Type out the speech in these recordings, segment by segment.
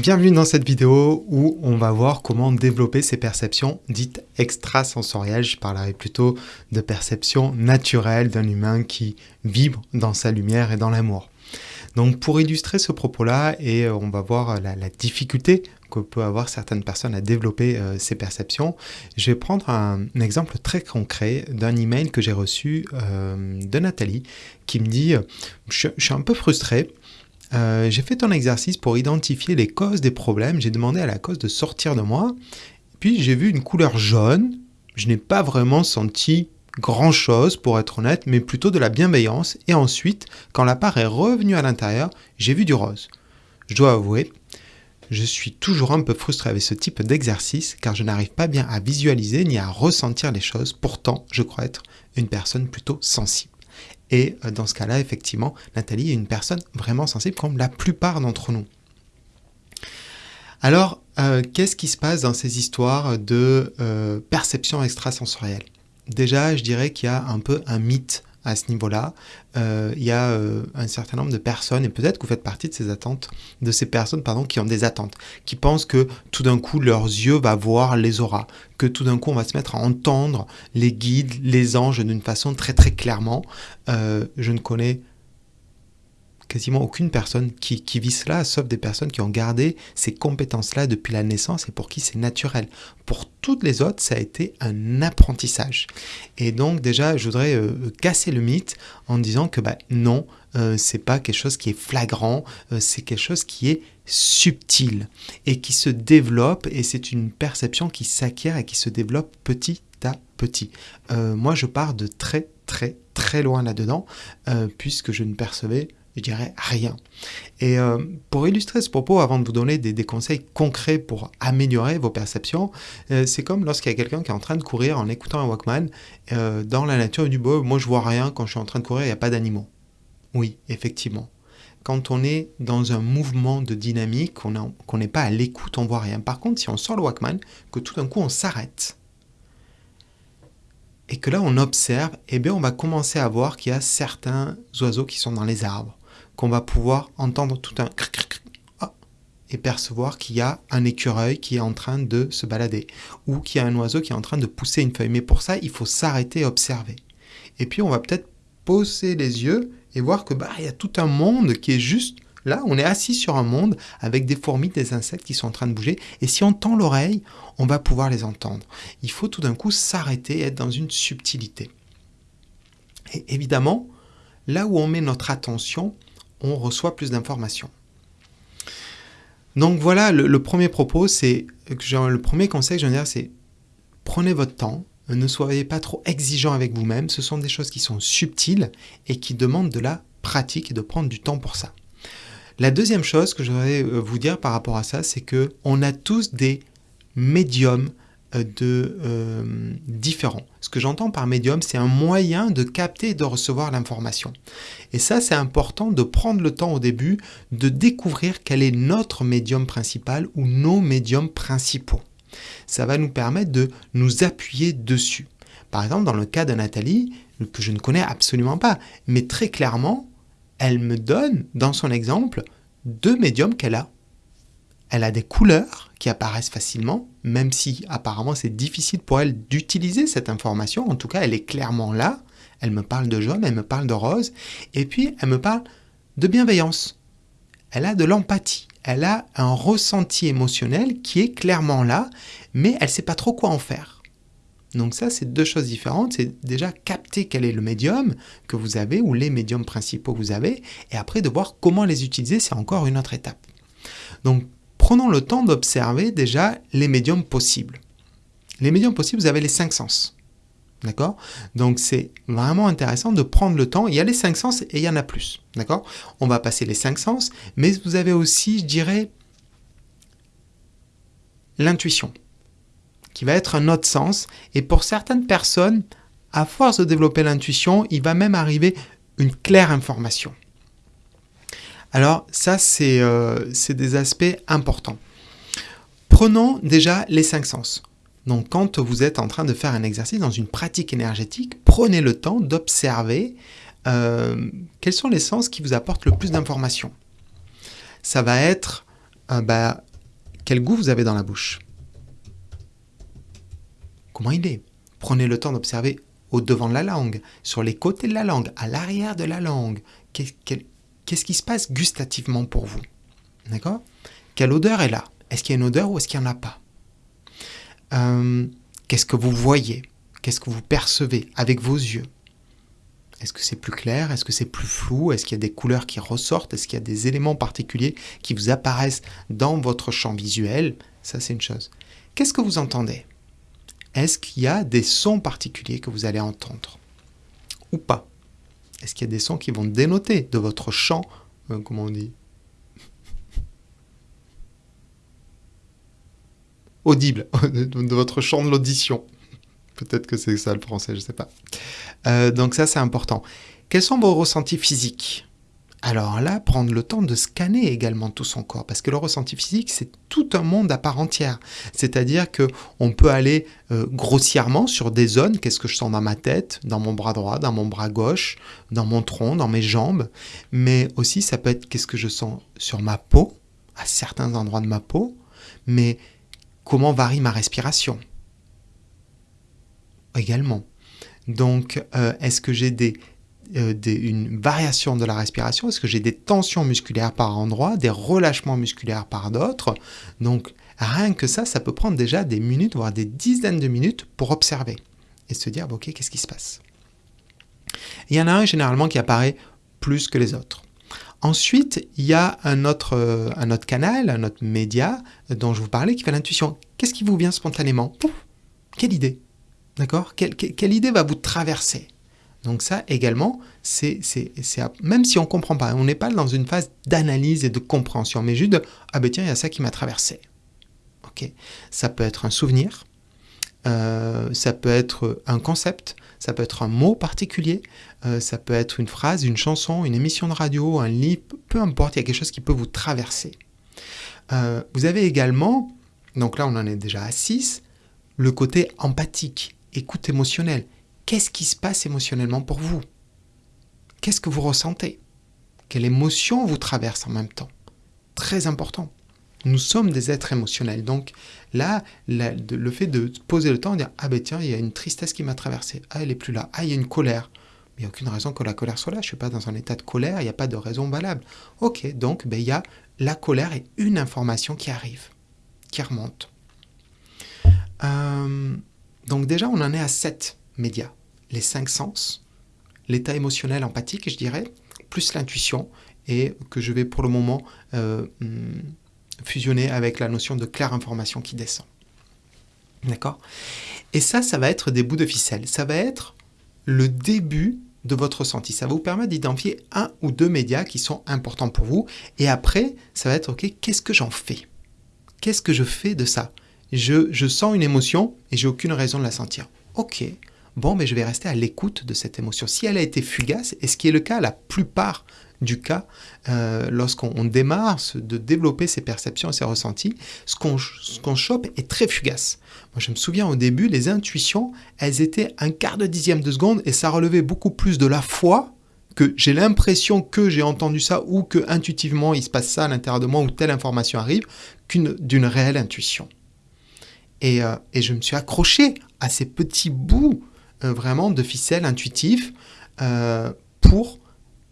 Bienvenue dans cette vidéo où on va voir comment développer ces perceptions dites extrasensorielles. Je parlerai plutôt de perceptions naturelles d'un humain qui vibre dans sa lumière et dans l'amour. Donc pour illustrer ce propos-là, et euh, on va voir la, difficulté que peut avoir certaines personnes à développer euh, ces perceptions, je vais prendre un, exemple très concret d'un email que j'ai reçu euh, de Nathalie qui me dit je, je suis un peu frustré, euh, j'ai fait un exercice pour identifier les causes des problèmes. J'ai demandé à la cause de sortir de moi. Puis j'ai vu une couleur jaune. Je n'ai pas vraiment senti grand-chose pour être honnête, mais plutôt de la bienveillance. Et ensuite, quand la part est revenue à l'intérieur, j'ai vu du rose. Je dois avouer, je suis toujours un peu frustré avec ce type d'exercice car je n'arrive pas bien à visualiser ni à ressentir les choses. Pourtant, je crois être une personne plutôt sensible. Et euh, dans ce cas-là, effectivement, Nathalie est une personne vraiment sensible comme la plupart d'entre nous. Alors, euh, qu'est-ce qui se passe dans ces histoires de euh, perception extrasensorielle? Déjà, je dirais qu'il y a un peu un mythe à ce niveau-là. Euh, il y a euh, un certain nombre de personnes, et peut-être que vous faites partie de ces attentes, de ces personnes pardon, qui ont des attentes, qui pensent que tout d'un coup leurs yeux vont voir les auras, que tout d'un coup on va se mettre à entendre les guides, les anges d'une façon très très clairement. Euh, je ne connais quasiment aucune personne qui, vit cela, sauf des personnes qui ont gardé ces compétences-là depuis la naissance et pour qui c'est naturel. Pour toutes les autres, ça a été un apprentissage. Et donc déjà, je voudrais euh, casser le mythe en disant que bah, non, euh, c'est pas quelque chose qui est flagrant, euh, c'est quelque chose qui est subtil et qui se développe et c'est une perception qui s'acquiert et qui se développe petit à petit. moi, je pars de très très très loin là-dedans puisque je ne percevais je dirais rien. Et euh, pour illustrer ce propos, avant de vous donner des, conseils concrets pour améliorer vos perceptions, euh, c'est comme lorsqu'il y a quelqu'un qui est en train de courir en écoutant un Walkman euh, dans la nature du bois. Moi, je vois rien quand je suis en train de courir, il n'y a pas d'animaux. Oui, effectivement. Quand on est dans un mouvement de dynamique, qu'on n'est pas à l'écoute, on voit rien. Par contre, si on sort le Walkman, que tout d'un coup on s'arrête, et que là on observe, eh bien on va commencer à voir qu'il y a certains oiseaux qui sont dans les arbres qu'on va pouvoir entendre tout un ah, et percevoir qu'il y a un écureuil qui est en train de se balader ou qu'il y a un oiseau qui est en train de pousser une feuille. Mais pour ça, il faut s'arrêter et observer. Et puis on va peut-être poser les yeux et voir que bah il y a tout un monde qui est juste là, on est assis sur un monde avec des fourmis, des insectes qui sont en train de bouger et si on tend l'oreille, on va pouvoir les entendre. Il faut tout d'un coup s'arrêter et être dans une subtilité. Et évidemment, là où on met notre attention, on reçoit plus d'informations. Donc voilà, le, premier propos, c'est le premier conseil que je veux dire, c'est prenez votre temps, ne soyez pas trop exigeant avec vous-même. Ce sont des choses qui sont subtiles et qui demandent de la pratique et de prendre du temps pour ça. La deuxième chose que je voudrais euh, vous dire par rapport à ça, c'est que on a tous des médiums de euh, différents. Ce que j'entends par médium, c'est un moyen de capter et de recevoir l'information. Et ça, c'est important de prendre le temps au début de découvrir quel est notre médium principal ou nos médiums principaux. Ça va nous permettre de nous appuyer dessus. Par exemple, dans le cas de Nathalie, que je ne connais absolument pas, mais très clairement, elle me donne, dans son exemple, deux médiums qu'elle a. Elle a des couleurs qui apparaissent facilement, même si apparemment c'est difficile pour elle d'utiliser cette information. En tout cas, elle est clairement là. Elle me parle de jaune, elle me parle de rose, et puis elle me parle de bienveillance. Elle a de l'empathie. Elle a un ressenti émotionnel qui est clairement là, mais elle ne sait pas trop quoi en faire. Donc ça, c'est deux choses différentes. C'est déjà capter quel est le médium que vous avez ou les médiums principaux que vous avez, et après de voir comment les utiliser, c'est encore une autre étape. Donc prenons le temps d'observer déjà les médiums possibles. Les médiums possibles, vous avez les cinq sens. D'accord? Donc c'est vraiment intéressant de prendre le temps. Il y a les cinq sens et il y en a plus. D'accord? On va passer les cinq sens, mais vous avez aussi, je dirais, l'intuition, qui va être un autre sens. Et pour certaines personnes, à force de développer l'intuition, il va même arriver une claire information. Alors ça, euh, c'est des aspects importants. Prenons déjà les cinq sens. Donc quand vous êtes en train de faire un exercice dans une pratique énergétique, prenez le temps d'observer euh, quels sont les sens qui vous apportent le plus d'informations. Ça va être euh, bah, Quel goût vous avez dans la bouche Comment il est? Prenez le temps d'observer au devant de la langue, sur les côtés de la langue, à l'arrière de la langue. Qu'est-ce qui se passe gustativement pour vous? D'accord? Quelle odeur est là? Est-ce qu'il y a une odeur ou est-ce qu'il n'y en a pas? Euh, Qu'est-ce que vous voyez? Qu'est-ce que vous percevez avec vos yeux? Est-ce que c'est plus clair? Est-ce que c'est plus flou? Est-ce qu'il y a des couleurs qui ressortent? Est-ce qu'il y a des éléments particuliers qui vous apparaissent dans votre champ visuel? Ça, c'est une chose. Qu'est-ce que vous entendez? Est-ce qu'il y a des sons particuliers que vous allez entendre? Ou pas? Est-ce qu'il y a des sons qui vont dénoter de votre champ, euh, comment on dit audible, de votre champ de l'audition. Peut-être que c'est ça le français, je ne sais pas. Euh, donc ça, c'est important. Quels sont vos ressentis physiques? Alors là, prendre le temps de scanner également tout son corps, parce que le ressenti physique, c'est tout un monde à part entière. C'est-à-dire que on peut aller euh, grossièrement sur des zones. Qu'est-ce que je sens dans ma tête, dans mon bras droit, dans mon bras gauche, dans mon tronc, dans mes jambes. Mais aussi, ça peut être qu'est-ce que je sens sur ma peau, à certains endroits de ma peau. Mais comment varie ma respiration également. Donc, euh, est-ce que j'ai euh, une variation de la respiration Est-ce que j'ai des tensions musculaires par endroit, des relâchements musculaires par d'autres. Donc, rien que ça, ça peut prendre déjà des minutes, voire des dizaines de minutes pour observer et se dire, ok, qu'est-ce qui se passe? Il y en a un généralement qui apparaît plus que les autres. Ensuite, il y a un autre, euh, un autre canal, un autre média dont je vous parlais qui fait l'intuition. Qu'est-ce qui vous vient spontanément? Quelle idée! D'accord? Quelle, idée va vous traverser? Donc ça également, c'est même si on ne comprend pas, on n'est pas dans une phase d'analyse et de compréhension, mais juste de « Ah ben tiens, il y a ça qui m'a traversé. » Ok Ça peut être un souvenir, euh, ça peut être un concept, ça peut être un mot particulier, euh, ça peut être une phrase, une chanson, une émission de radio, un livre, peu importe, il y a quelque chose qui peut vous traverser. Euh, vous avez également, donc là on en est déjà à 6, le côté empathique écoute émotionnelle. Qu'est-ce qui se passe émotionnellement pour vous? Qu'est-ce que vous ressentez? Quelle émotion vous traverse en même temps? Très important. Nous sommes des êtres émotionnels. Donc là, le fait de poser le temps, de dire Ah ben tiens, il y a une tristesse qui m'a traversé. Ah, elle est plus là. Ah, il y a une colère. Mais il n'y a aucune raison que la colère soit là. Je ne suis pas dans un état de colère, il n'y a pas de raison valable. Ok, donc ben, il y a la colère et une information qui arrive, qui remonte. Euh, donc déjà, on en est à sept médias. Les cinq sens, l'état émotionnel empathique, je dirais, plus l'intuition, et que je vais pour le moment euh, hmm, fusionner avec la notion de claire information qui descend. D'accord? Et ça, ça va être des bouts de ficelle. Ça va être le début de votre ressenti. Ça va vous permettre d'identifier un ou deux médias qui sont importants pour vous. Et après, ça va être, OK, qu'est-ce que j'en fais? Qu'est-ce que je fais de ça? Je, sens une émotion et j'ai aucune raison de la sentir. Ok, bon, mais je vais rester à l'écoute de cette émotion. Si elle a été fugace, et ce qui est le cas la plupart du cas, euh, lorsqu'on démarre de développer ses perceptions et ses ressentis, ce qu'on chope est très fugace. Moi, je me souviens au début, les intuitions, elles étaient un quart de dixième de seconde et ça relevait beaucoup plus de la foi que j'ai l'impression que j'ai entendu ça ou que intuitivement il se passe ça à l'intérieur de moi ou telle information arrive qu'une d'une réelle intuition. Euh, et, je me suis accroché à ces petits bouts vraiment de ficelle intuitifs euh, pour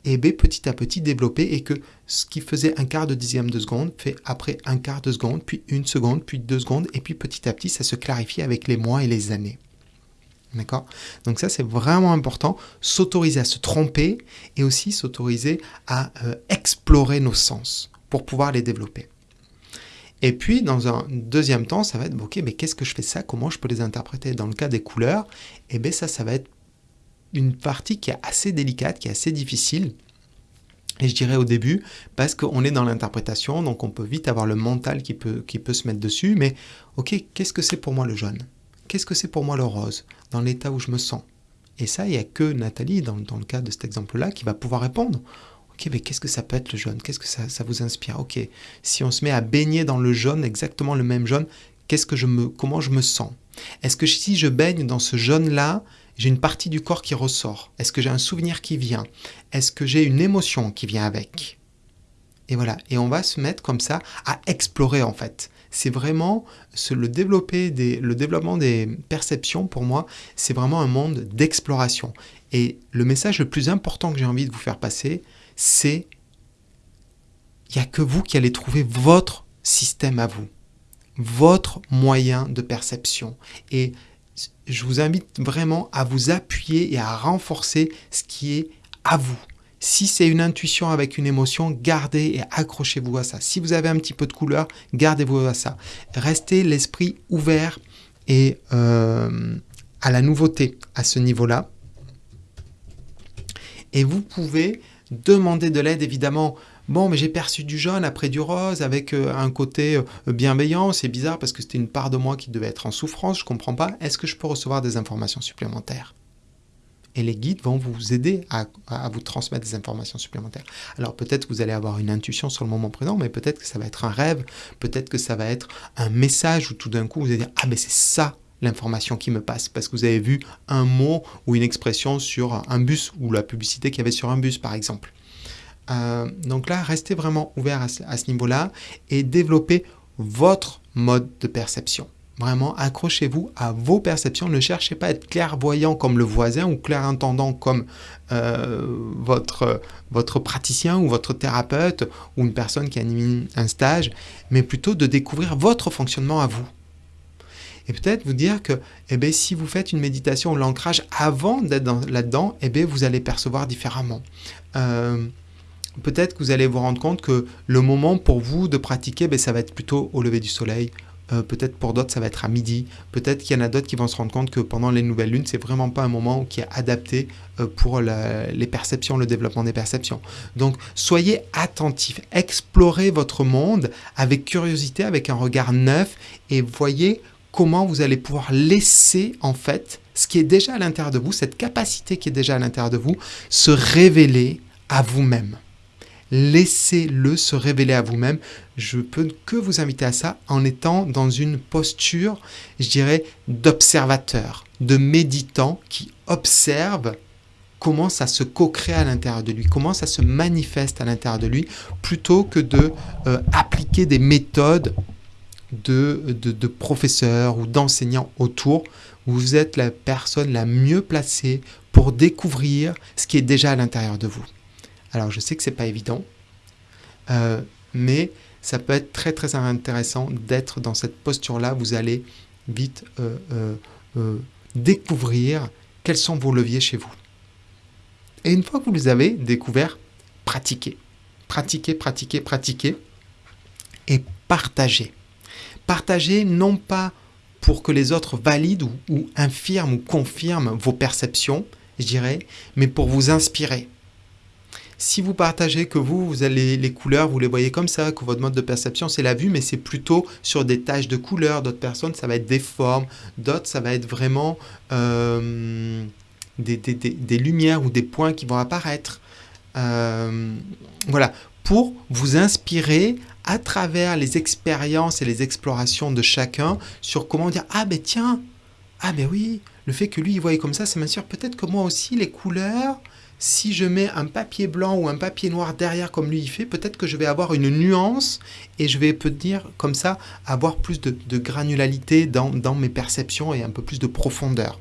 et eh petit à petit développer et que ce qui faisait un quart de dixième de seconde fait après un quart de seconde, puis une seconde, puis deux secondes, et puis petit à petit ça se clarifie avec les mois et les années. D'accord? Donc ça c'est vraiment important, s'autoriser à se tromper et aussi s'autoriser à explorer nos sens pour pouvoir les développer. Et puis, dans un deuxième temps, ça va être, ok, mais qu'est-ce que je fais ça? Comment je peux les interpréter? Dans le cas des couleurs, eh bien ça, ça va être une partie qui est assez délicate, qui est assez difficile. Et je dirais au début, parce qu'on est dans l'interprétation, donc on peut vite avoir le mental qui peut, se mettre dessus, mais ok, qu'est-ce que c'est pour moi le jaune? Qu'est-ce que c'est pour moi le rose? Dans l'état où je me sens? Et ça, il n'y a que Nathalie, dans, dans le cas de cet exemple-là, qui va pouvoir répondre. Mais qu'est-ce que ça peut être le jaune? Qu'est-ce que ça, vous inspire? Ok, si on se met à baigner dans le jaune, exactement le même jaune, qu'est-ce que je me, comment je me sens? Est-ce que si je baigne dans ce jaune-là, j'ai une partie du corps qui ressort? Est-ce que j'ai un souvenir qui vient? Est-ce que j'ai une émotion qui vient avec? Et voilà, et on va se mettre comme ça à explorer en fait. C'est vraiment le développement des perceptions pour moi, c'est vraiment un monde d'exploration. Et le message le plus important que j'ai envie de vous faire passer, c'est il n'y a que vous qui allez trouver votre système à vous, votre moyen de perception. Et je vous invite vraiment à vous appuyer et à renforcer ce qui est à vous. Si c'est une intuition avec une émotion, gardez et accrochez-vous à ça. Si vous avez un petit peu de couleur, gardez-vous à ça. Restez l'esprit ouvert et euh, à la nouveauté à ce niveau-là. Et vous pouvez demander de l'aide évidemment Bon, mais j'ai perçu du jaune après du rose avec euh, un côté euh, bienveillant. C'est bizarre parce que c'était une part de moi qui devait être en souffrance. Je comprends pas. Est-ce que je peux recevoir des informations supplémentaires? Et les guides vont vous aider à, vous transmettre des informations supplémentaires. Alors peut-être que vous allez avoir une intuition sur le moment présent, mais peut-être que ça va être un rêve, peut-être que ça va être un message où tout d'un coup vous allez dire ah mais c'est ça l'information qui me passe parce que vous avez vu un mot ou une expression sur un bus ou la publicité qu'il y avait sur un bus par exemple. Euh, donc là, restez vraiment ouvert à ce, niveau-là et développez votre mode de perception. Vraiment, accrochez-vous à vos perceptions. Ne cherchez pas à être clairvoyant comme le voisin ou clair-entendant comme euh, votre praticien ou votre thérapeute ou une personne qui anime un stage, mais plutôt de découvrir votre fonctionnement à vous. Peut-être vous dire que eh bien, si vous faites une méditation ou l'ancrage avant d'être là-dedans, eh bien, vous allez percevoir différemment. Euh, peut-être que vous allez vous rendre compte que le moment pour vous de pratiquer, ben, ça va être plutôt au lever du soleil. Euh, peut-être pour d'autres, ça va être à midi. Peut-être qu'il y en a d'autres qui vont se rendre compte que pendant les nouvelles lunes, c'est vraiment pas un moment qui est adapté euh, pour les perceptions, le développement des perceptions. Donc, soyez attentifs, explorez votre monde avec curiosité, avec un regard neuf et voyez comment vous allez pouvoir laisser en fait ce qui est déjà à l'intérieur de vous, cette capacité qui est déjà à l'intérieur de vous, se révéler à vous-même laissez-le se révéler à vous-même. Je peux que vous inviter à ça en étant dans une posture, je dirais, d'observateur, de méditant qui observe comment ça se co-crée à l'intérieur de lui, comment ça se manifeste à l'intérieur de lui, plutôt que de euh, appliquer des méthodes de, professeurs ou d'enseignants autour. Vous êtes la personne la mieux placée pour découvrir ce qui est déjà à l'intérieur de vous. Alors je sais que c'est pas évident, euh, mais ça peut être très très intéressant d'être dans cette posture-là. Vous allez vite euh, euh, découvrir quels sont vos leviers chez vous. Et une fois que vous les avez découverts, pratiquez. Pratiquez, pratiquez, pratiquez et partagez. Partagez non pas pour que les autres valident ou, infirment ou confirment vos perceptions, je dirais, mais pour vous inspirer, si vous partagez que vous, vous avez les couleurs, vous les voyez comme ça, que votre mode de perception c'est la vue, mais c'est plutôt sur des taches de couleurs. D'autres personnes, ça va être des formes. D'autres, ça va être vraiment euh, des, lumières ou des points qui vont apparaître. Euh, voilà, pour vous inspirer à travers les expériences et les explorations de chacun sur comment dire ah ben tiens ah ben oui le fait que lui il voyait comme ça ça m'assure peut-être que moi aussi les couleurs si je mets un papier blanc ou un papier noir derrière comme lui il fait, peut-être que je vais avoir une nuance et je vais peut dire comme ça avoir plus de, granularité dans, mes perceptions et un peu plus de profondeur.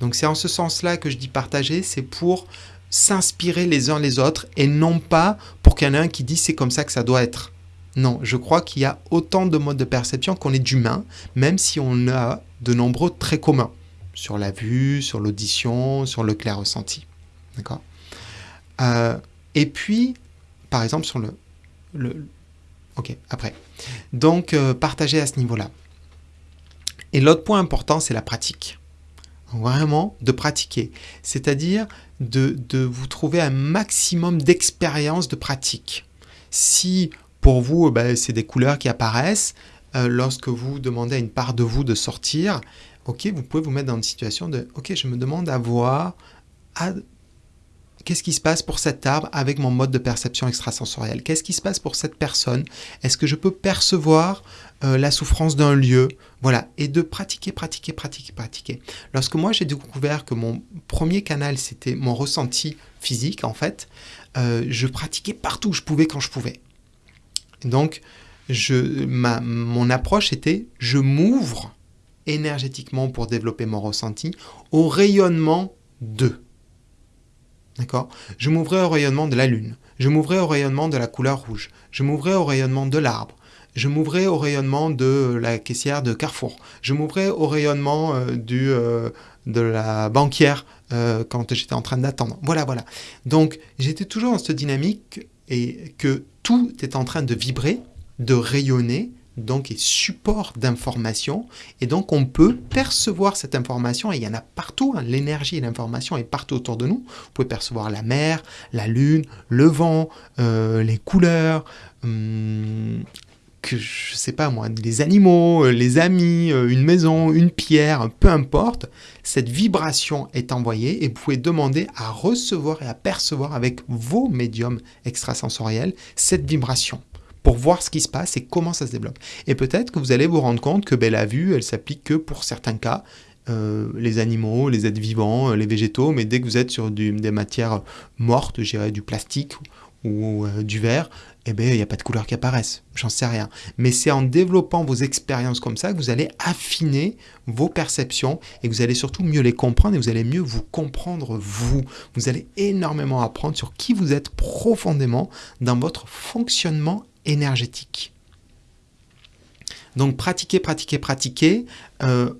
Donc c'est en ce sens-là que je dis partager, c'est pour s'inspirer les uns les autres et non pas pour qu'il y en ait un qui dit c'est comme ça que ça doit être. Non, je crois qu'il y a autant de modes de perception qu'on est d'humains, même si on a de nombreux très communs sur la vue, sur l'audition, sur le clair ressenti. D'accord? Euh, et puis, par exemple, sur le... le ok, après. Donc, euh, partager à ce niveau-là. Et l'autre point important, c'est la pratique. Vraiment, de pratiquer. C'est-à-dire de, de, vous trouver un maximum d'expérience de pratique. Si pour vous, eh ben, c'est des couleurs qui apparaissent, euh, lorsque vous demandez à une part de vous de sortir, ok, vous pouvez vous mettre dans une situation de, ok, je me demande à voir, Qu'est-ce qui se passe pour cet arbre avec mon mode de perception extrasensorielle? Qu'est-ce qui se passe pour cette personne? Est-ce que je peux percevoir euh, la souffrance d'un lieu? Voilà, et de pratiquer, pratiquer, pratiquer, pratiquer. Lorsque moi j'ai découvert que mon premier canal c'était mon ressenti physique en fait, euh, je pratiquais partout où je pouvais quand je pouvais. Donc, je, ma, mon approche était, je m'ouvre énergétiquement pour développer mon ressenti au rayonnement de. D'accord? Je m'ouvrais au rayonnement de la lune. Je m'ouvrais au rayonnement de la couleur rouge. Je m'ouvrais au rayonnement de l'arbre. Je m'ouvrais au rayonnement de la caissière de Carrefour. Je m'ouvrais au rayonnement euh, du, euh, de la banquière euh, quand j'étais en train d'attendre. Voilà, voilà. Donc, j'étais toujours dans cette dynamique et que tout est en train de vibrer, de rayonner, donc est support d'information et donc on peut percevoir cette information et il y en a partout, hein. l'énergie et l'information est partout autour de nous. Vous pouvez percevoir la mer, la lune, le vent, euh, les couleurs, hum, que je sais pas moi, les animaux, euh, les amis, euh, une maison, une pierre, peu importe, cette vibration est envoyée et vous pouvez demander à recevoir et à percevoir avec vos médiums extrasensoriels cette vibration pour voir ce qui se passe et comment ça se développe. Et peut-être que vous allez vous rendre compte que ben, la vue, elle s'applique que pour certains cas, euh, les animaux, les êtres vivants, les végétaux, mais dès que vous êtes sur des matières mortes, je dirais du plastique ou du verre, eh bien, il n'y a pas de couleurs qui apparaissent. J'en sais rien. Mais c'est en développant vos expériences comme ça que vous allez affiner vos perceptions et que vous allez surtout mieux les comprendre et vous allez mieux vous comprendre vous. Vous allez énormément apprendre sur qui vous êtes profondément dans votre fonctionnement énergétique. Donc pratiquez, pratiquez, pratiquez. Euh,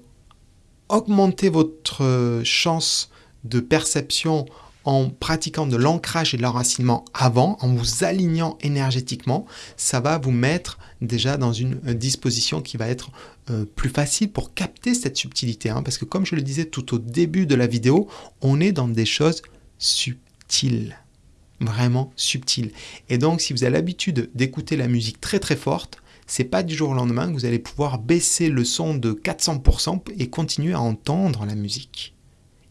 augmentez votre chance de perception en pratiquant de l'ancrage et de l'enracinement avant, en vous alignant énergétiquement, ça va vous mettre déjà dans une disposition qui va être euh, plus facile pour capter cette subtilité. Hein. parce que comme je le disais tout au début de la vidéo, on est dans des choses subtiles vraiment subtil. Et donc, si vous avez l'habitude d'écouter la musique très très forte, c'est pas du jour au lendemain que vous allez pouvoir baisser le son de 400% et continuer à entendre la musique.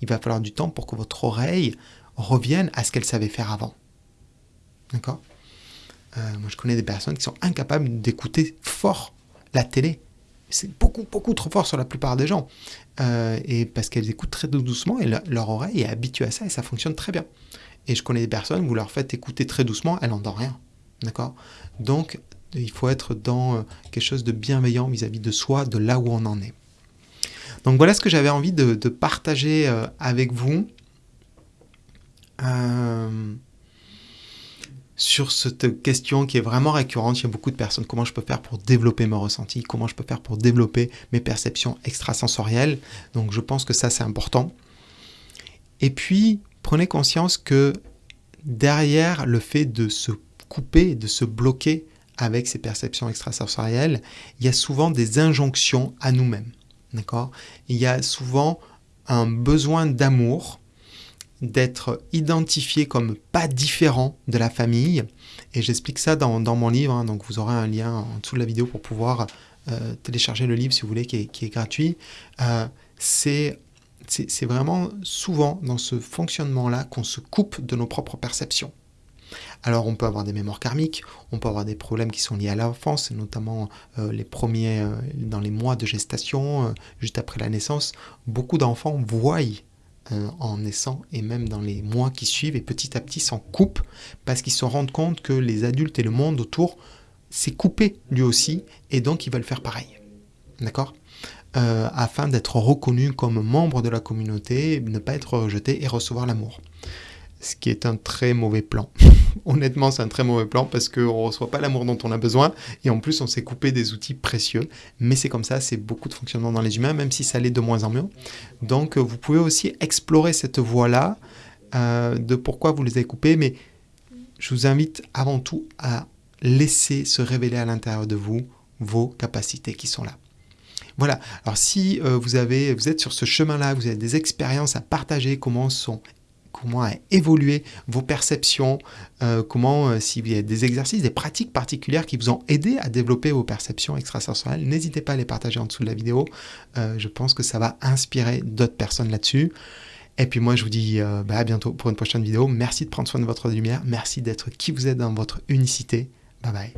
Il va falloir du temps pour que votre oreille revienne à ce qu'elle savait faire avant. D'accord? Euh, Moi, je connais des personnes qui sont incapables d'écouter fort la télé. C'est beaucoup, beaucoup trop fort sur la plupart des gens. Euh, et parce qu'elles écoutent très doucement et leur oreille est habituée à ça et ça fonctionne très bien. Et je connais des personnes, vous leur faites écouter très doucement, elles n'entendent rien. D'accord? Donc, il faut être dans euh, quelque chose de bienveillant vis-à-vis de soi, de là où on en est. Donc voilà ce que j'avais envie de, partager avec vous euh, sur cette question qui est vraiment récurrente chez beaucoup de personnes. Comment je peux faire pour développer mes ressentis Comment je peux faire pour développer mes perceptions extrasensorielles Donc je pense que ça c'est important. Et puis, prenez conscience que derrière le fait de se couper, de se bloquer avec ces perceptions extrasensorielles, il y a souvent des injonctions à nous-mêmes. D'accord? Il y a souvent un besoin d'amour, d'être identifié comme pas différent de la famille. Et j'explique ça dans, mon livre, hein. donc vous aurez un lien en dessous de la vidéo pour pouvoir euh, télécharger le livre si vous voulez, qui est, gratuit. Euh, c'est vraiment souvent dans ce fonctionnement-là qu'on se coupe de nos propres perceptions. Alors on peut avoir des mémoires karmiques, on peut avoir des problèmes qui sont liés à l'enfance, notamment euh, les premiers, dans les mois de gestation, juste après la naissance, beaucoup d'enfants voient en naissant et même dans les mois qui suivent et petit à petit s'en coupent parce qu'ils se rendent compte que les adultes et le monde autour s'est coupé lui aussi et donc ils veulent faire pareil. D'accord? Euh, afin d'être reconnu comme membre de la communauté, ne pas être rejeté et recevoir l'amour. Ce qui est un très mauvais plan. Honnêtement, c'est un très mauvais plan parce qu'on ne reçoit pas l'amour dont on a besoin et en plus on s'est coupé des outils précieux. Mais c'est comme ça, c'est beaucoup de fonctionnement dans les humains, même si ça l'est de moins en mieux. Donc vous pouvez aussi explorer cette voie-là euh, de pourquoi vous les avez coupés, mais je vous invite avant tout à laisser se révéler à l'intérieur de vous vos capacités qui sont là. Voilà, alors si euh, vous, vous êtes sur ce chemin-là, vous avez des expériences à partager, comment sont comment a évolué vos perceptions, euh, comment, euh, s'il y a des exercices, des pratiques particulières qui vous ont aidé à développer vos perceptions extrasensorielles, n'hésitez pas à les partager en dessous de la vidéo. je pense que ça va inspirer d'autres personnes là-dessus. Et puis moi, je vous dis bah, à bientôt pour une prochaine vidéo. Merci de prendre soin de votre lumière. Merci d'être qui vous êtes dans votre unicité. Bye bye.